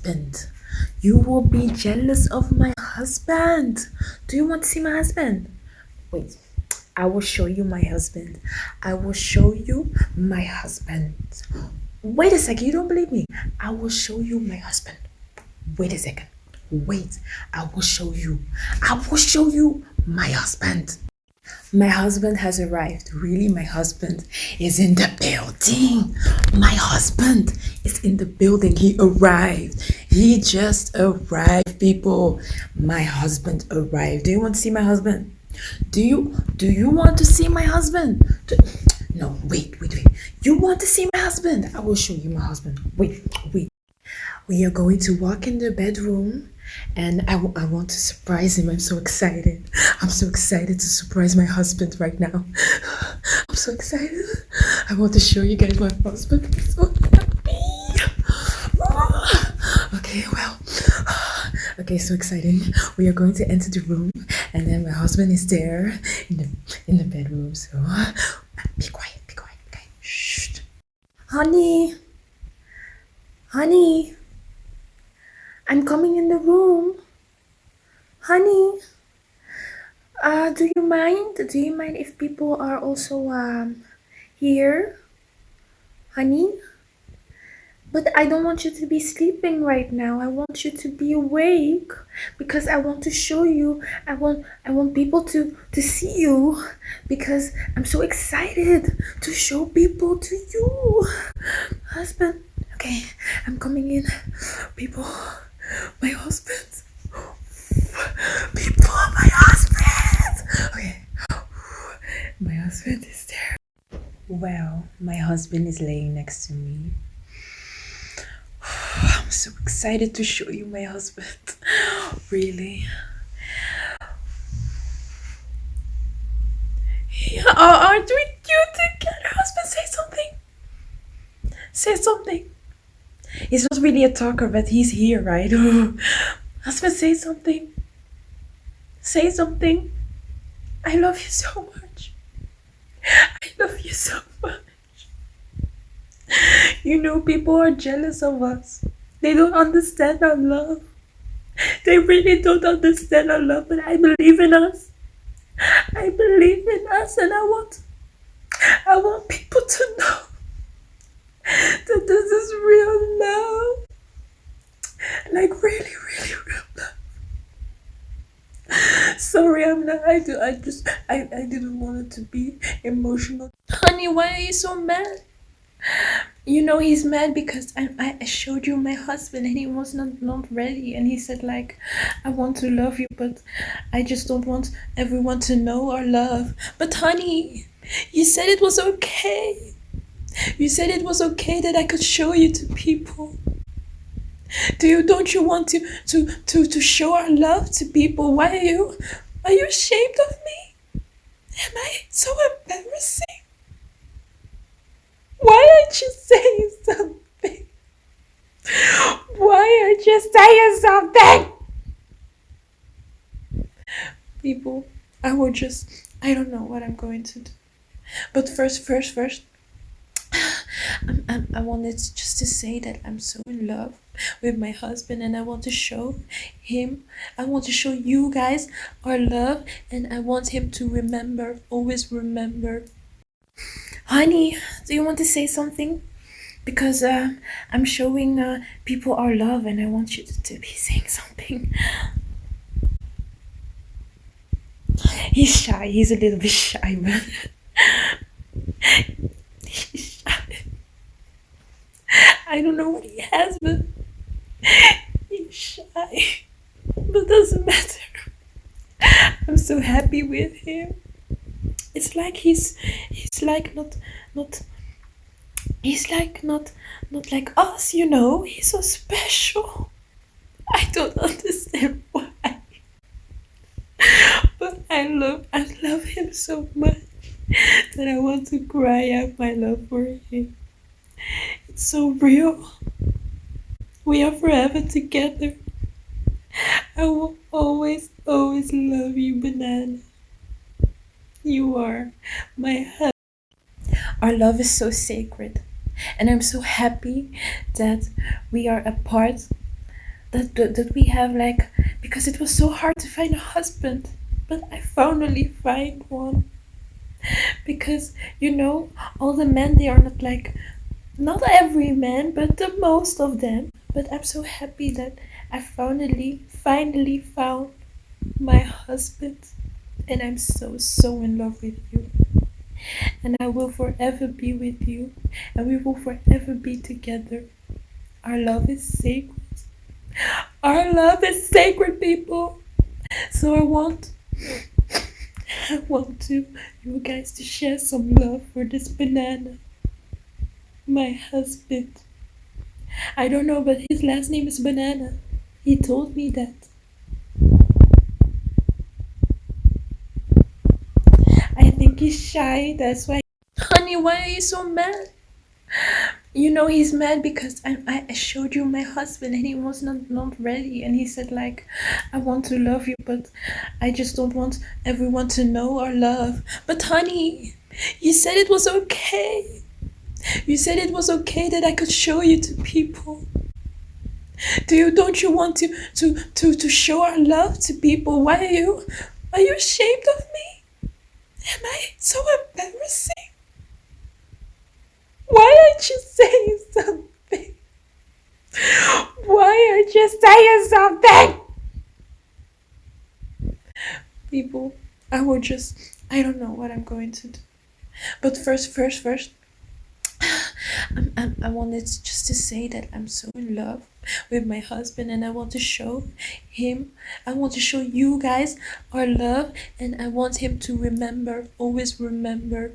husband. You will be jealous of my husband. Do you want to see my husband? Wait, I will show you my husband. I will show you my husband. Wait a second, you don't believe me? I will show you my husband. Wait a second. Wait, I will show you. I will show you my husband. My husband has arrived. Really, my husband is in the building. My husband is in the building. He arrived. He just arrived, people. My husband arrived. Do you want to see my husband? Do you do you want to see my husband? Do, no, wait, wait, wait. You want to see my husband? I will show you my husband. Wait, wait. We are going to walk in the bedroom and I, I want to surprise him. I'm so excited. I'm so excited to surprise my husband right now. I'm so excited. I want to show you guys my husband. I'm so happy. Okay, well, okay, so exciting. We are going to enter the room, and then my husband is there in the in the bedroom. So be quiet, be quiet, okay? Shh, honey, honey. I'm coming in the room. Honey, uh, do you mind? Do you mind if people are also um, here? Honey? But I don't want you to be sleeping right now. I want you to be awake because I want to show you. I want I want people to to see you because I'm so excited to show people to you. Husband, okay, I'm coming in. People my husband. People, my husband. Okay. My husband is there. Well, my husband is laying next to me. I'm so excited to show you my husband. Really. Yeah, uh, aren't we cute together? Husband, say something. Say something. He's not really a talker, but he's here, right? Husband, say something. Say something. I love you so much. I love you so much. You know, people are jealous of us. They don't understand our love. They really don't understand our love, but I believe in us. I believe in us, and I want, I want people to know that this is real love. Like really, really real love. Sorry, I'm not. I do. I just. I. I didn't want it to be emotional. Honey, why are you so mad? You know he's mad because I, I showed you my husband and he was not not ready and he said like I want to love you but I just don't want everyone to know our love. But honey, you said it was okay. You said it was okay that I could show you to people. Do you don't you want to to to to show our love to people? Why are you are you ashamed of me? Am I so embarrassing? Why aren't you saying something? Why aren't you saying something? People, I will just I don't know what I'm going to do. But first, first, first, I'm, I'm, I wanted just to say that I'm so in love with my husband and I want to show him, I want to show you guys our love and I want him to remember, always remember. Honey, do you want to say something? Because uh, I'm showing uh, people our love and I want you to, to be saying something. He's shy, he's a little bit shy, but he's shy. I don't know what he has, but he's shy. But doesn't matter. I'm so happy with him. It's like he's he's like not not he's like not not like us, you know. He's so special. I don't understand why. But I love I love him so much that I want to cry out my love for him. It's so real. We are forever together. I will always, always love you, Banana. You are my husband. Our love is so sacred, and I'm so happy that we are a part that, that that we have like because it was so hard to find a husband but i finally find one. Because you know all the men they are not like not every man but the most of them. But i'm so happy that i finally finally found my husband and i'm so so in love with you. And i will forever be with you. And we will forever be together. Our love is sacred. Our love is sacred people. So i want i want to you guys to share some love for this banana. My husband. I don't know but his last name is banana. He told me that i think he's shy that's why. Honey why are you so mad? You know he's mad because I, I showed you my husband and he was not not ready and he said like i want to love you but i just don't want everyone to know our love. But honey you said it was okay. You said it was okay that i could show you to people. Do you don't you want to to to to show our love to people? Why are you are you ashamed of me am i so embarrassing why aren't you saying something? Why aren't you saying something? People, I will just, I don't know what I'm going to do. But first, first, first, I'm, I'm, I wanted just to say that I'm so in love with my husband and I want to show him, I want to show you guys our love and I want him to remember, always remember